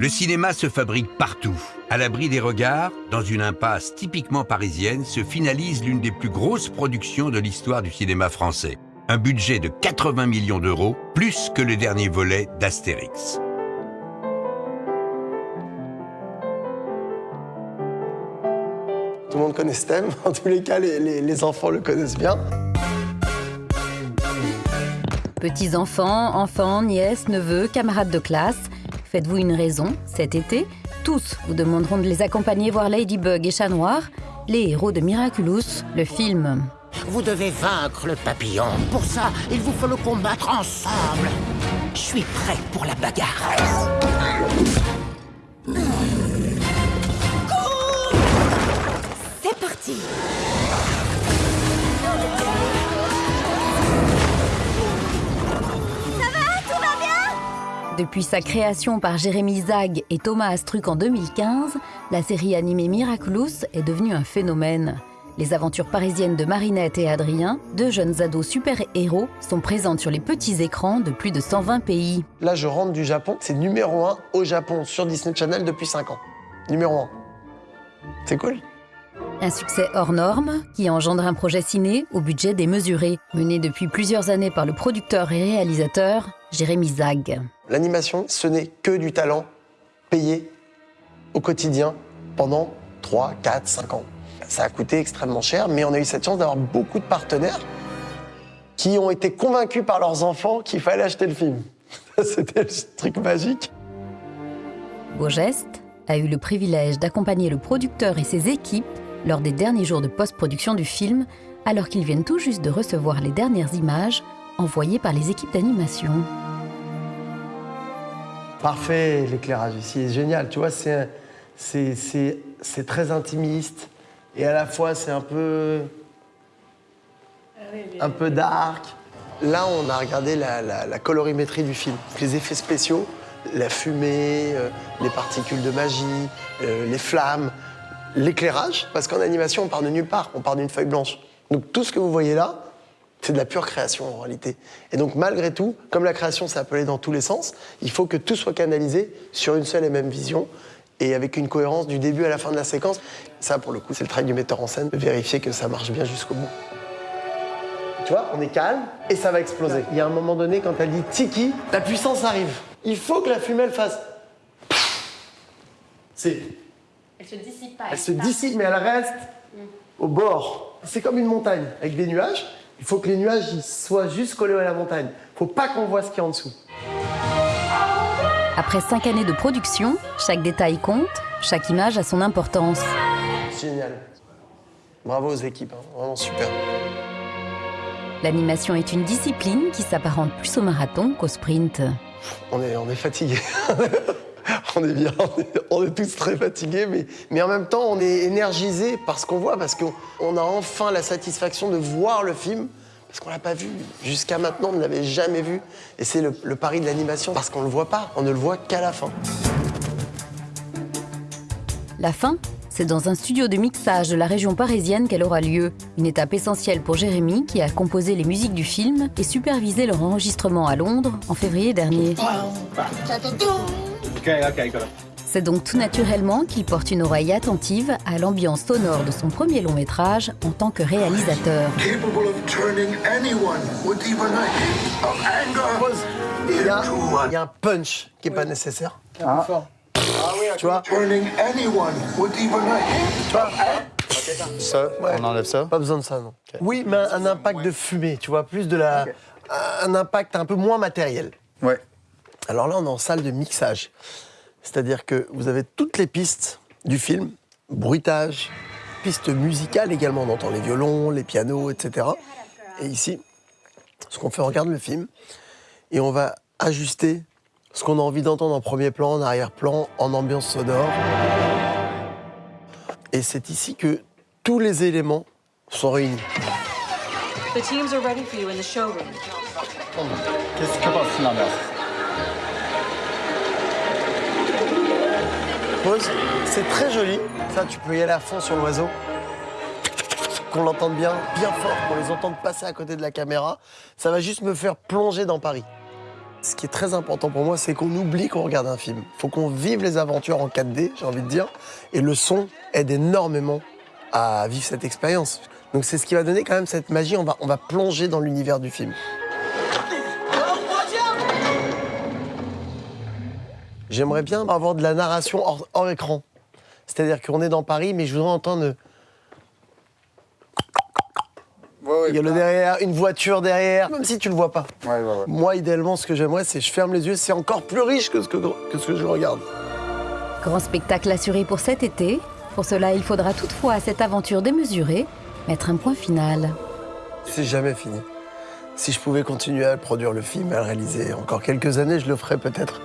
Le cinéma se fabrique partout. À l'abri des regards, dans une impasse typiquement parisienne, se finalise l'une des plus grosses productions de l'histoire du cinéma français. Un budget de 80 millions d'euros, plus que le dernier volet d'Astérix. Tout le monde connaît ce thème. En tous les cas, les, les- les enfants le connaissent bien. Petits-enfants, enfants, nièces, neveux, camarades de classe, faites-vous une raison, cet été, tous vous demanderont de les accompagner voir Ladybug et Chat Noir, les héros de Miraculous, le film. Vous devez vaincre le papillon. Pour ça, il vous faut le combattre ensemble. Je suis prêt pour la bagarre. C'est parti Depuis sa création par Jérémy Zag et Thomas Astruc en 2015, la série animée Miraculous est devenue un phénomène. Les aventures parisiennes de Marinette et Adrien, deux jeunes ados super-héros, sont présentes sur les petits écrans de plus de 120 pays. Là, je rentre du Japon. C'est numéro un au Japon sur Disney Channel depuis 5 ans. Numéro un. C'est cool. Un succès hors norme qui engendre un projet ciné au budget démesuré, mené depuis plusieurs années par le producteur et réalisateur Jérémy Zag. L'animation, ce n'est que du talent payé au quotidien pendant 3, 4, 5 ans. Ça a coûté extrêmement cher, mais on a eu cette chance d'avoir beaucoup de partenaires qui ont été convaincus par leurs enfants qu'il fallait acheter le film. C'était le truc magique. Beau geste a eu le privilège d'accompagner le producteur et ses équipes lors des derniers jours de post-production du film, alors qu'ils viennent tout juste de recevoir les dernières images envoyées par les équipes d'animation. Parfait, l'éclairage ici est génial. Tu vois, c'est c'est- c'est- c'est très intimiste et à la fois c'est un peu. un peu dark. Là, on a regardé la, la- la colorimétrie du film. Les effets spéciaux, la fumée, euh, les particules de magie, euh, les flammes, l'éclairage, parce qu'en animation, on part de nulle part, on part d'une feuille blanche. Donc tout ce que vous voyez là, c'est de la pure création en réalité. Et donc malgré tout, comme la création s'est appelée dans tous les sens, il faut que tout soit canalisé sur une seule et même vision et avec une cohérence du début à la fin de la séquence. Ça, pour le coup, c'est le travail du metteur en scène, de vérifier que ça marche bien jusqu'au bout. Tu vois, on est calme et ça va exploser. Il y a un moment donné, quand elle dit tiki, la puissance arrive. Il faut que la fumée elle fasse. C'est. Elle se dissipe pas. Elle se dissipe, mais elle reste au bord. C'est comme une montagne avec des nuages. Il faut que les nuages ils soient juste collés à la montagne. faut pas qu'on voit ce qu'il y a en dessous. Après cinq années de production, chaque détail compte, chaque image a son importance. Génial. Bravo aux équipes, hein. vraiment super. L'animation est une discipline qui s'apparente plus au marathon qu'au sprint. On est, on est fatigué. on est bien, on est, on est tous très fatigués, mais, mais en même temps, on est énergisé par ce qu'on voit, parce qu'on on a enfin la satisfaction de voir le film, parce qu'on l'a pas vu. Jusqu'à maintenant, on ne l'avait jamais vu. Et c'est le, le pari de l'animation, parce qu'on ne le voit pas, on ne le voit qu'à la fin. La fin, c'est dans un studio de mixage de la région parisienne qu'elle aura lieu. Une étape essentielle pour Jérémy, qui a composé les musiques du film et supervisé leur enregistrement à Londres en février dernier. C'est donc tout naturellement qu'il porte une oreille attentive à l'ambiance sonore de son premier long métrage en tant que réalisateur. capable of turning anyone with even a hint of anger Il y a, into il y a a un punch qui n'est pas nécessaire. Tu vois turning anyone with even a hint Ça, on enlève ça. Pas besoin de ça, non. Oui, mais un, un impact de fumée, tu vois, plus de la. Un impact un peu moins matériel. Ouais. Alors là, on est en salle de mixage. C'est-à-dire que vous avez toutes les pistes du film, bruitage, pistes musicales également, on entend les violons, les pianos, etc. Et ici, ce qu'on fait, on regarde le film et on va ajuster ce qu'on a envie d'entendre en premier plan, en arrière-plan, en ambiance sonore. Et c'est ici que tous les éléments sont réunis. The teams are C'est très joli. Ça, tu peux y aller à fond sur l'oiseau. Qu'on l'entende bien, bien fort, qu'on les entende passer à côté de la caméra. Ça va juste me faire plonger dans Paris. Ce qui est très important pour moi, c'est qu'on oublie qu'on regarde un film. faut qu'on vive les aventures en 4D, j'ai envie de dire. Et le son aide énormément à vivre cette expérience. Donc c'est ce qui va donner quand même cette magie. On va plonger dans l'univers du film. J'aimerais bien avoir de la narration hors, hors écran. C'est-à-dire qu'on est dans Paris, mais je voudrais entendre il y a le derrière, une voiture derrière, même si tu le vois pas. Ouais, ouais, ouais. Moi, idéalement, ce que j'aimerais, c'est je ferme les yeux, c'est encore plus riche que ce que, que ce que je regarde. Grand spectacle assuré pour cet été. Pour cela, il faudra toutefois à cette aventure démesurée mettre un point final. C'est jamais fini. Si je pouvais continuer à produire le film, à le réaliser encore quelques années, je le ferais peut-être.